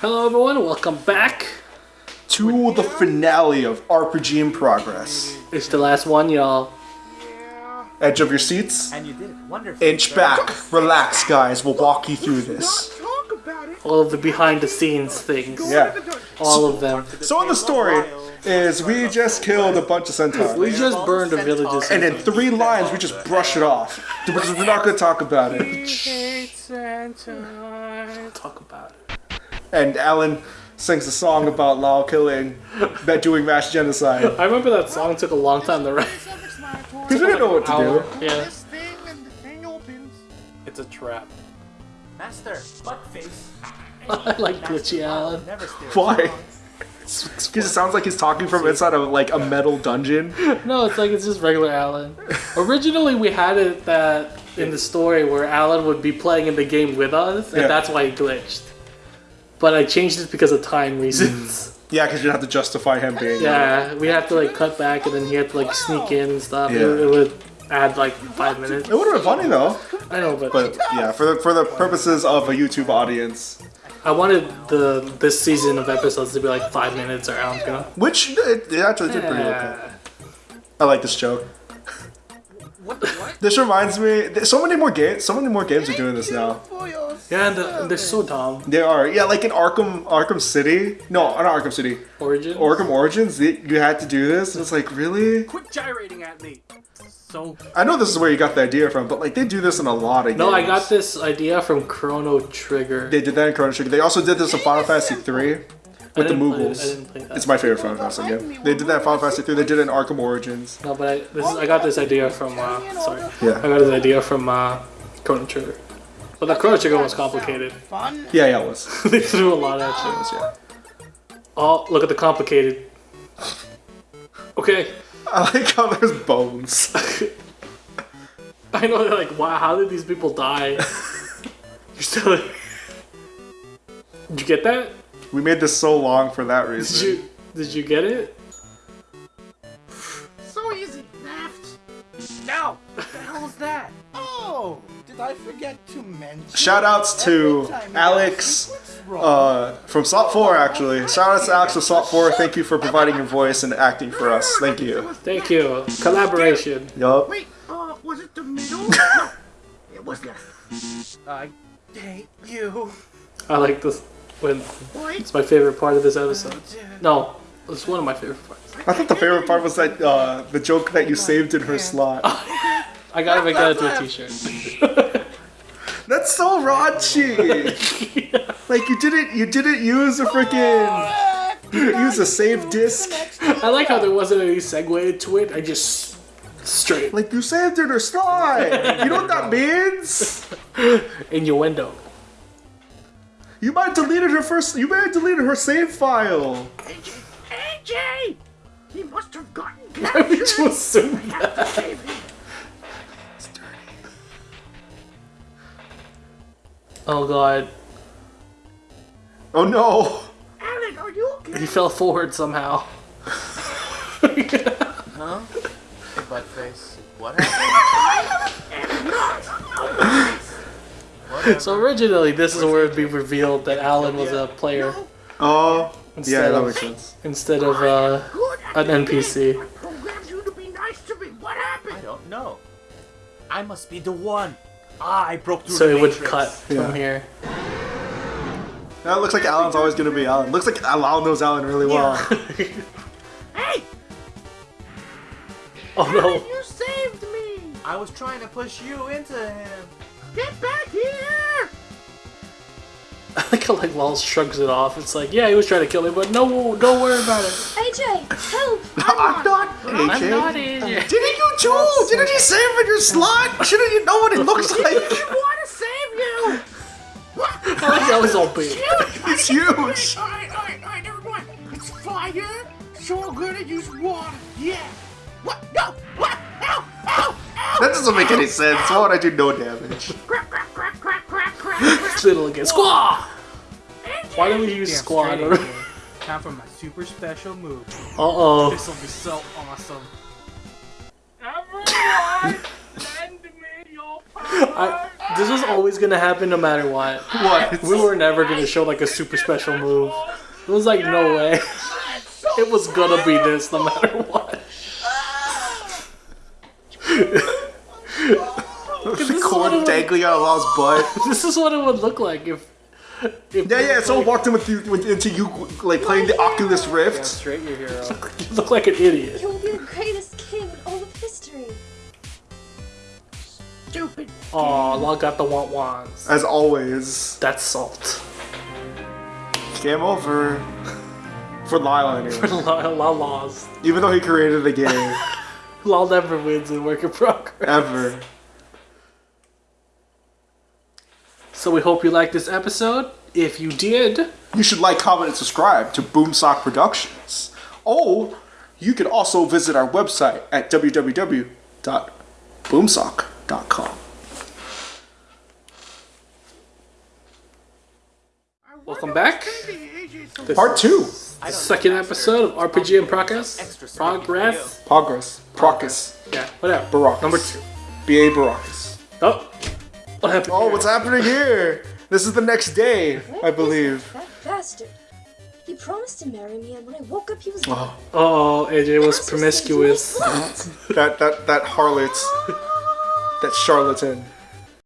Hello everyone, welcome back. To the finale of RPG in Progress. It's the last one, y'all. Edge of your seats. And you did it. Wonderful. Inch back. Relax, guys. We'll walk you through this. Talk about it. All of the behind the scenes things. Yeah. All of them. So in the story is we just killed a bunch of centaurs. We just burned the villages. And in three lines, we just brush it off. Because we're not going to talk about it. talk about it. And Alan sings a song about Lao killing, about doing mass genocide. I remember that song took a long time to write. Because we didn't know what to do. Yeah. This thing and the thing opens. It's a trap. Master, butt face. I like glitchy Alan. Why? Because it sounds like he's talking from inside of like a metal dungeon. No, it's like it's just regular Alan. Originally, we had it that in the story where Alan would be playing in the game with us, and Yeah. that's why he glitched. But I changed it because of time reasons. Mm. Yeah, because you have to justify him being. yeah, we have to like cut back, and then he had to like sneak in and stuff. It, Yeah. it would add like five minutes. It would have been funny though. I know, but, But yeah, for the for the purposes of a YouTube audience, I wanted the this season of episodes to be like five minutes or around you know. which it, it actually did pretty okay. Yeah. I like this joke. What? What? This reminds me. So many more games. So many more games are doing this now. For your Yeah, and, the, and they're so dumb. They are. Yeah, like in Arkham Arkham City. No, not Arkham City. Origin. Arkham Origins. You had to do this. It's like really. Quit gyrating at me. so I know this is where you got the idea from, but like they do this in a lot of games. no, I got this idea from Chrono Trigger. They did that in Chrono Trigger. They also did this in Final Fantasy 3 with the didn't it- I Moogles. didn't play that. It's my favorite Final Fantasy game. They did that in Final Fantasy 3. They did it in Arkham Origins. No, but I this is, I got this idea from uh, sorry. I got this idea from uh, Chrono Trigger. But the Chrono Trigger was complicated. fun. Yeah, yeah, it was. they threw a lot at you. Yeah. Oh, look at the complicated. Okay, I like how there's bones. I know. They're like, wow, how did these people die? You're still. like... Did you get that? We made this so long for that reason. Did reason. you did you get it? So easy. Left. No. What the hell is that? Oh, did I forget to mention? Shout outs to Every time you Alex ask me what's wrong, uh, from Salt 4, actually. Shout outs to Alex from Salt 4. Thank you for providing your voice and acting for us. Thank you. Thank you. Collaboration. Yup. Wait, uh, was it the middle? no, it was left. I hate you. I like this. When Wait, it's my favorite part of this episode. No, it's one of my favorite parts. I thought the favorite part was that uh, the joke that you saved in her slot. I gotta make that into a t-shirt. That's so raunchy. Like you didn't you didn't use a freaking use a save disc. I like how there wasn't any segue to it. I just straight Like you saved in her slot. You know what that means? innuendo. You might have deleted her first. You may have deleted her save file. AJ, AJ, he must have gotten Why would you captured. assume that? Oh god, Oh no. Alan, are you okay? he fell forward somehow. Huh? Hey, butt face. What happened? So originally, this is where it'd be revealed that Alan was a player Oh. Yeah, Instead that of- makes sense. instead of uh, an NPC. I programmed you to be nice to me. What happened? I don't know. I must be the one. Ah, I broke through So the it would cut Yeah. from here. That looks like Alan's always gonna be Alan. Looks like Alan knows Alan really well. Hey, Oh no! you saved me. I was trying to push you into him. Get back here. I like how like Wells shrugs it off. It's like, yeah, he was trying to kill me, but no, don't worry about it. AJ, help! I'm not I'm AJ. not AJ. Didn't you too? Didn't you save in your slot? Shouldn't you know what it looks like? I want to save you. I like how he's all big. It's huge. Alright, alright, alright, never mind. It's fire. So I'm gonna use water. Yeah. What? No. What? Ow! Ow! Ow! That doesn't make any sense. Why would I do no damage? Little again. Squaw! Why don't we use Damn squad? straight, Time for my super special move. Uh oh. This will be so awesome. Everyone, lend me your power. I, This was always gonna happen no matter what. What? We were never gonna show like a super special move. It was like no way. It was gonna be this no matter what. the is cord what it dangling out of Law's butt. This is what it would look like if. if Yeah, yeah. Someone walked in with you with, into you like playing the Oculus Rift. Straight your hero. You look like an idiot. You'll be the greatest king in all of history. Stupid. Aw, Law got the want wants. As always, That's salt. game over for Lyle anyway. Law, Law lost. Even though he created the game, Law never wins in work in progress. ever. So we hope you liked this episode. If you did, You should like, comment, and subscribe to Boomsock Productions. Oh, you can also visit our website at www.boomsock.com. welcome back. This Part two. the second episode of RPG in Progress. Progress. Progress. Progress. Yeah, whatever. Baracus. Number two. B.A. Baracus. Oh, what happened? Oh, here? what's happening here? This is the next day, What I is believe. That bastard. He promised to marry me, and when I woke up, he was. Oh, Oh, AJ was was promiscuous. was that that that harlot, that charlatan.